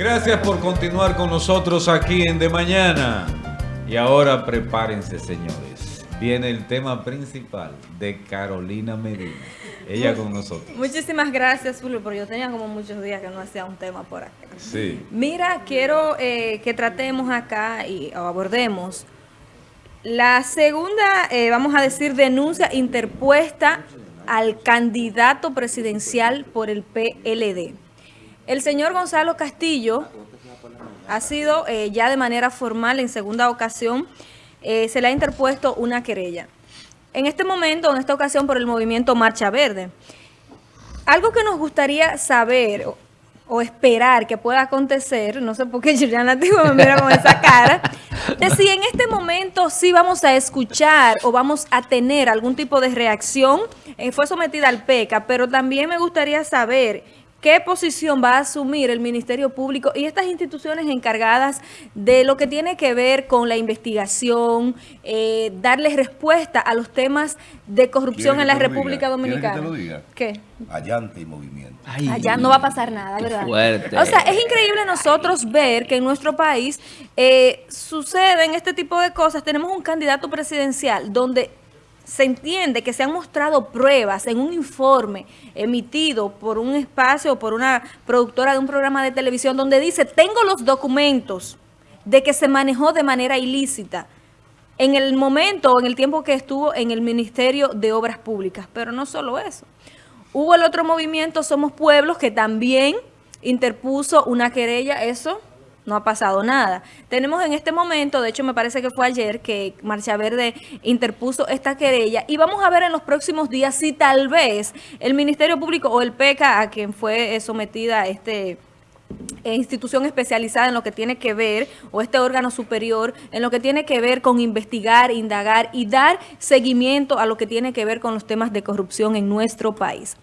Gracias por continuar con nosotros aquí en De Mañana. Y ahora prepárense, señores. Viene el tema principal de Carolina Medina. Ella con nosotros. Muchísimas gracias, Julio, porque yo tenía como muchos días que no hacía un tema por acá. Sí. Mira, quiero eh, que tratemos acá y o abordemos la segunda, eh, vamos a decir, denuncia interpuesta al candidato presidencial por el PLD. El señor Gonzalo Castillo ha sido eh, ya de manera formal en segunda ocasión, eh, se le ha interpuesto una querella. En este momento, en esta ocasión por el movimiento Marcha Verde. Algo que nos gustaría saber o esperar que pueda acontecer, no sé por qué Juliana Tigo me mira con esa cara, de si en este momento sí vamos a escuchar o vamos a tener algún tipo de reacción. Eh, fue sometida al PECA, pero también me gustaría saber qué posición va a asumir el Ministerio Público y estas instituciones encargadas de lo que tiene que ver con la investigación, eh, darles respuesta a los temas de corrupción en la República Dominicana. Que te lo diga? ¿Qué? Allante y movimiento. Allá no va a pasar nada, ¿verdad? Fuerte. O sea, es increíble nosotros ver que en nuestro país eh, suceden este tipo de cosas. Tenemos un candidato presidencial donde se entiende que se han mostrado pruebas en un informe emitido por un espacio o por una productora de un programa de televisión donde dice, tengo los documentos de que se manejó de manera ilícita en el momento o en el tiempo que estuvo en el Ministerio de Obras Públicas. Pero no solo eso. Hubo el otro movimiento Somos Pueblos que también interpuso una querella, eso no ha pasado nada. Tenemos en este momento, de hecho me parece que fue ayer que Marcha Verde interpuso esta querella y vamos a ver en los próximos días si tal vez el Ministerio Público o el PECA a quien fue eh, sometida este eh, institución especializada en lo que tiene que ver, o este órgano superior, en lo que tiene que ver con investigar, indagar y dar seguimiento a lo que tiene que ver con los temas de corrupción en nuestro país.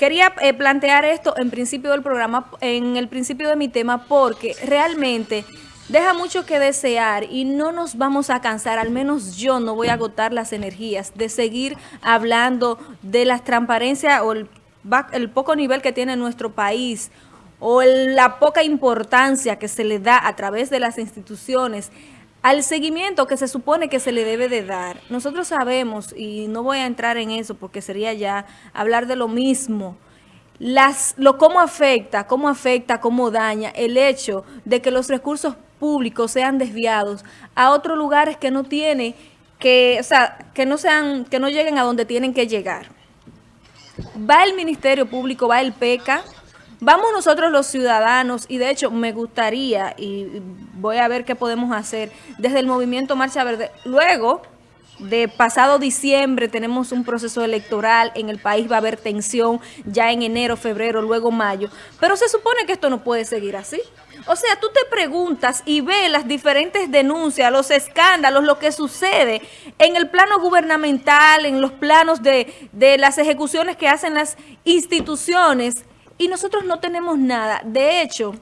Quería eh, plantear esto en principio del programa, en el principio de mi tema, porque realmente deja mucho que desear y no nos vamos a cansar, al menos yo no voy a agotar las energías de seguir hablando de la transparencia o el, el poco nivel que tiene nuestro país o la poca importancia que se le da a través de las instituciones al seguimiento que se supone que se le debe de dar. Nosotros sabemos, y no voy a entrar en eso porque sería ya hablar de lo mismo, las, lo cómo afecta, cómo afecta, cómo daña el hecho de que los recursos públicos sean desviados a otros lugares que no tiene, que, o sea, que no sean, que no lleguen a donde tienen que llegar. Va el Ministerio Público, va el PECA, Vamos nosotros los ciudadanos, y de hecho me gustaría, y voy a ver qué podemos hacer, desde el Movimiento Marcha Verde, luego de pasado diciembre tenemos un proceso electoral, en el país va a haber tensión ya en enero, febrero, luego mayo, pero se supone que esto no puede seguir así. O sea, tú te preguntas y ves las diferentes denuncias, los escándalos, lo que sucede en el plano gubernamental, en los planos de, de las ejecuciones que hacen las instituciones, y nosotros no tenemos nada. De hecho,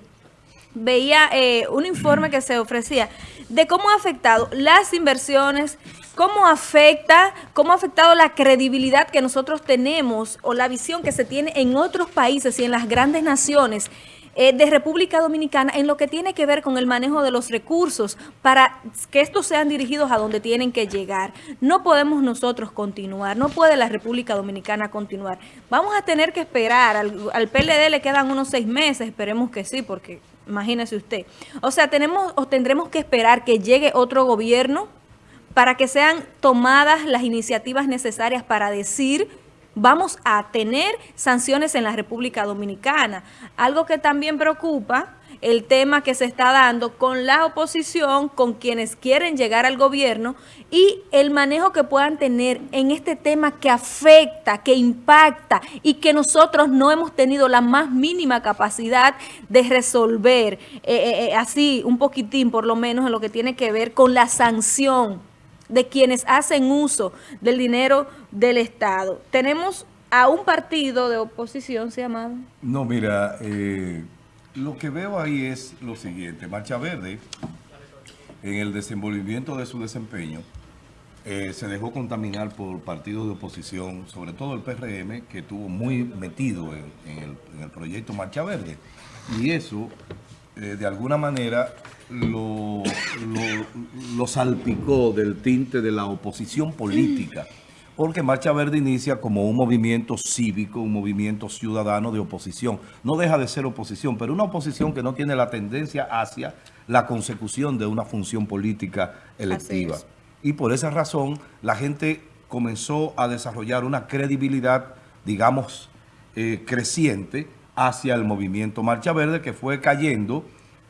veía eh, un informe que se ofrecía de cómo ha afectado las inversiones, cómo afecta, cómo ha afectado la credibilidad que nosotros tenemos o la visión que se tiene en otros países y en las grandes naciones eh, de República Dominicana en lo que tiene que ver con el manejo de los recursos para que estos sean dirigidos a donde tienen que llegar. No podemos nosotros continuar, no puede la República Dominicana continuar. Vamos a tener que esperar, al, PLD le quedan unos seis meses, esperemos que sí, porque imagínese usted. O sea, tenemos o tendremos que esperar que llegue otro gobierno para que sean tomadas las iniciativas necesarias para decir vamos a tener sanciones en la República Dominicana. Algo que también preocupa el tema que se está dando con la oposición, con quienes quieren llegar al gobierno y el manejo que puedan tener en este tema que afecta, que impacta y que nosotros no hemos tenido la más mínima capacidad de resolver, eh, eh, eh, así un poquitín por lo menos en lo que tiene que ver con la sanción de quienes hacen uso del dinero del Estado. Tenemos a un partido de oposición, ¿se llama? No, mira, eh, lo que veo ahí es lo siguiente. Marcha Verde, en el desenvolvimiento de su desempeño, eh, se dejó contaminar por partidos de oposición, sobre todo el PRM, que estuvo muy metido en, el, proyecto Marcha Verde. Y eso eh, de alguna manera lo, lo, lo salpicó del tinte de la oposición política. Porque Marcha Verde inicia como un movimiento cívico, un movimiento ciudadano de oposición. No deja de ser oposición, pero una oposición que no tiene la tendencia hacia la consecución de una función política electiva. Y por esa razón la gente comenzó a desarrollar una credibilidad, digamos, eh, creciente hacia el movimiento Marcha Verde que fue cayendo.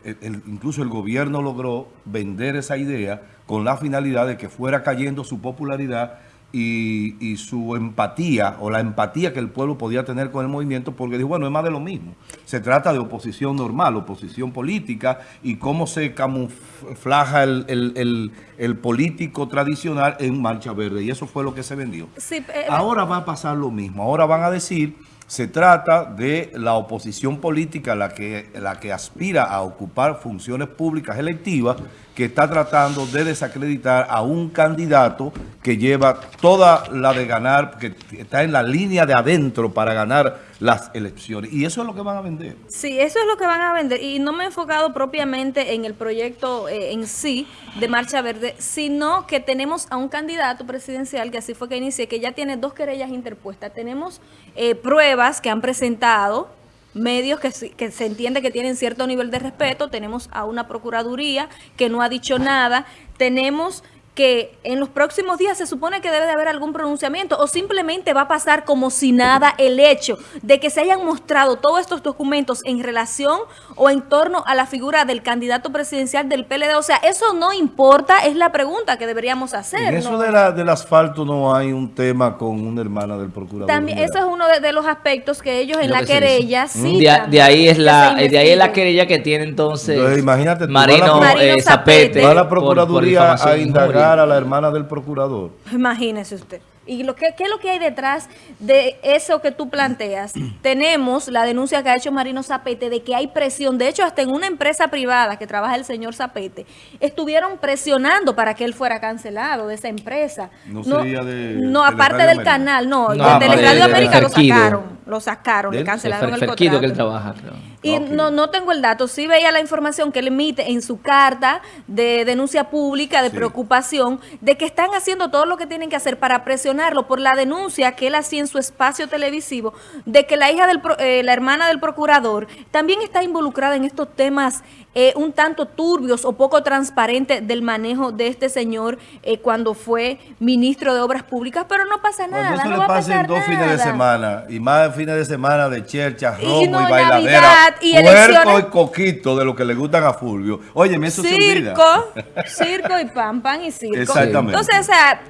El- el- incluso el gobierno logró vender esa idea con la finalidad de que fuera cayendo su popularidad y, y su empatía o la empatía que el pueblo podía tener con el movimiento porque dijo, bueno, es más de lo mismo. Se trata de oposición normal, oposición política y cómo se camuflaja el, el- el- el político tradicional en Marcha Verde y eso fue lo que se vendió. Sí, eh, Ahora va a pasar lo mismo. Ahora van a decir, se trata de la oposición política, la que, la que aspira a ocupar funciones públicas electivas, que está tratando de desacreditar a un candidato que lleva toda la de ganar, que está en la línea de adentro para ganar las elecciones. Y eso es lo que van a vender. Sí, eso es lo que van a vender. Y no me he enfocado propiamente en el proyecto eh, en sí de Marcha Verde, sino que tenemos a un candidato presidencial, que así fue que inicié, que ya tiene dos querellas interpuestas. Tenemos eh, pruebas que han presentado medios que, que se entiende que tienen cierto nivel de respeto. Tenemos a una procuraduría que no ha dicho nada. Tenemos que en los próximos días se supone que debe de haber algún pronunciamiento o simplemente va a pasar como si nada el hecho de que se hayan mostrado todos estos documentos en relación o en torno a la figura del candidato presidencial del PLD. O sea, eso no importa, es la pregunta que deberíamos hacer. En eso ¿no? de la- del asfalto no hay un tema con una hermana del procurador. También, general. eso es uno de, de los aspectos que ellos en la que querella sí. de, de ahí es la de ahí es la querella que tiene entonces, Entonces, imagínate Marino, la- eh, Zapete. Zapete Va la por- por Procuraduría a indagar. A la hermana del procurador. Imagínese usted. ¿Y lo que, qué es lo que hay detrás de eso que tú planteas? Tenemos la denuncia que ha hecho Marino Zapete de que hay presión. De hecho, hasta en una empresa privada que trabaja el señor Zapete, estuvieron presionando para que él fuera cancelado de esa empresa. No sería de No, aparte del América. canal, no. No, de no, Teleradio de América lo sacaron. Lo sacaron, le cancelaron el Ferquido contrato. que él trabaja. Y no, no tengo el dato, sí veía la información que él emite en su carta de denuncia pública, de Sí. preocupación, de que están haciendo todo lo que tienen que hacer para presionarlo por la denuncia que él hacía en su espacio televisivo, de que la hija del, pro- eh, la hermana del procurador, también está involucrada en estos temas eh, un tanto turbios o poco transparentes del manejo de este señor eh, cuando fue ministro de Obras Públicas, pero no pasa Cuando nada, eso no le va a en dos fines de semana y más fines de semana de chercha, romo y, no, bailadera, Navidad y elecciones. y coquito de lo que le gustan a Fulvio. Oye, eso se circo, circo y pan, pan y circo. Exactamente. Entonces, o sea,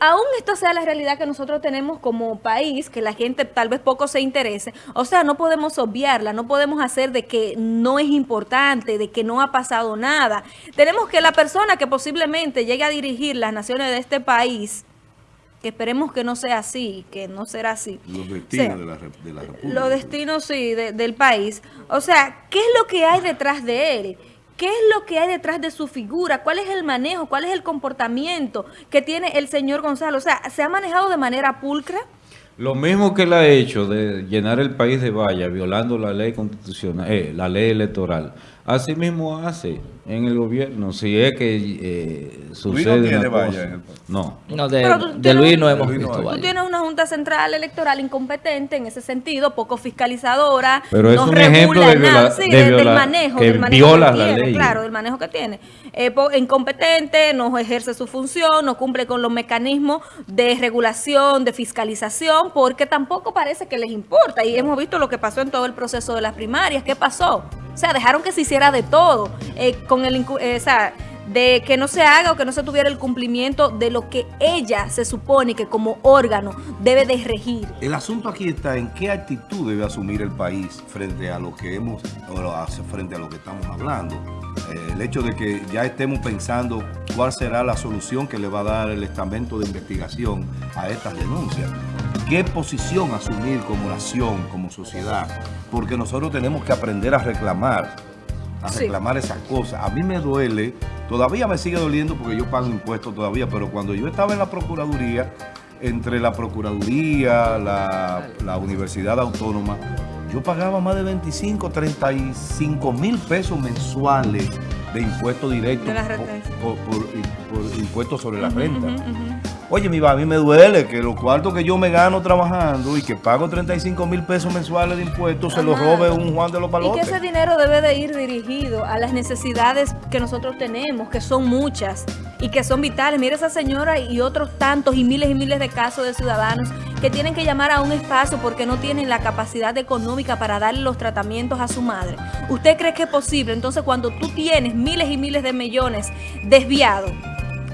aún esto sea la realidad que nosotros tenemos como país, que la gente tal vez poco se interese, o sea, no podemos obviarla, no podemos hacer de que no es importante, de que no ha pasado nada. Tenemos que la persona que posiblemente llegue a dirigir las naciones de este país, que esperemos que no sea así, que no será así. Los destinos sea, de la, re- de la República. los destinos, sí, de- del país. O sea, ¿qué es lo que hay detrás de él? ¿Qué es lo que hay detrás de su figura? ¿Cuál es el manejo? ¿Cuál es el comportamiento que tiene el señor Gonzalo? O sea, ¿se ha manejado de manera pulcra? Lo mismo que él ha hecho de llenar el país de vallas, violando la ley constitucional, eh, la ley electoral. Así mismo hace en el gobierno. Si es que eh, sucede tiene una vallas cosa. en el país. No. No, de, tú Luis no hemos Luis no visto hay. Tú tienes una Junta Central Electoral incompetente en ese sentido, poco fiscalizadora, Pero es no un ejemplo de viola- nada, sí, de de- del manejo, que del manejo viola que la tiene, ley. claro, del manejo que tiene. Eh, incompetente, no ejerce su función, no cumple con los mecanismos de regulación, de fiscalización, porque tampoco parece que les importa. Y hemos visto lo que pasó en todo el proceso de las primarias. ¿Qué pasó? O sea, dejaron que se hiciera de todo, eh, con el, eh, o sea, de que no se haga o que no se tuviera el cumplimiento de lo que ella se supone que como órgano debe de regir. El asunto aquí está en qué actitud debe asumir el país frente a lo que hemos, frente a lo que estamos hablando. Eh, el hecho de que ya estemos pensando cuál será la solución que le va a dar el estamento de investigación a estas denuncias. ¿Qué posición asumir como nación, como sociedad? Porque nosotros tenemos que aprender a reclamar, a Sí. reclamar esas cosas. A mí me duele, todavía me sigue doliendo porque yo pago impuestos todavía, pero cuando yo estaba en la Procuraduría, entre la Procuraduría, la, la Universidad Autónoma, yo pagaba más de 25, 35 mil pesos mensuales de impuestos directos por, por- por- por impuestos sobre la renta. Ujú. Oye, mi, a mí me duele que los cuartos que yo me gano trabajando y que pago 35 mil pesos mensuales de impuestos se los robe un Juan de los Y que Palotes. ese dinero debe de ir dirigido a las necesidades que nosotros tenemos, que son muchas y que son vitales. Mira esa señora y otros tantos y miles y miles de casos de ciudadanos que tienen que llamar a un espacio porque no tienen la capacidad económica para darle los tratamientos a su madre. ¿Usted cree que es posible? Entonces, cuando tú tienes miles y miles de millones desviados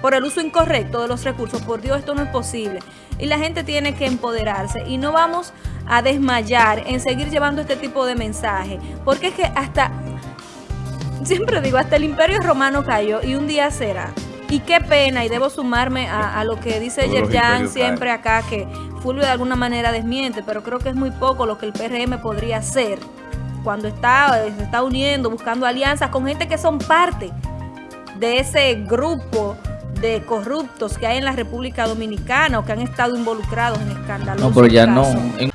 por el uso incorrecto de los recursos, por Dios, esto no es posible. Y la gente tiene que empoderarse y no vamos a desmayar en seguir llevando este tipo de mensaje, porque es que hasta, siempre digo, hasta el imperio romano cayó y un día será. Y qué pena, y debo sumarme a, a lo que dice Yerjan siempre acá, que Fulvio de alguna manera desmiente, pero creo que es muy poco lo que el PRM podría hacer cuando está, se está uniendo, buscando alianzas con gente que son parte de ese grupo de corruptos que hay en la República Dominicana o que han estado involucrados en escándalos. No, pero ya no. En-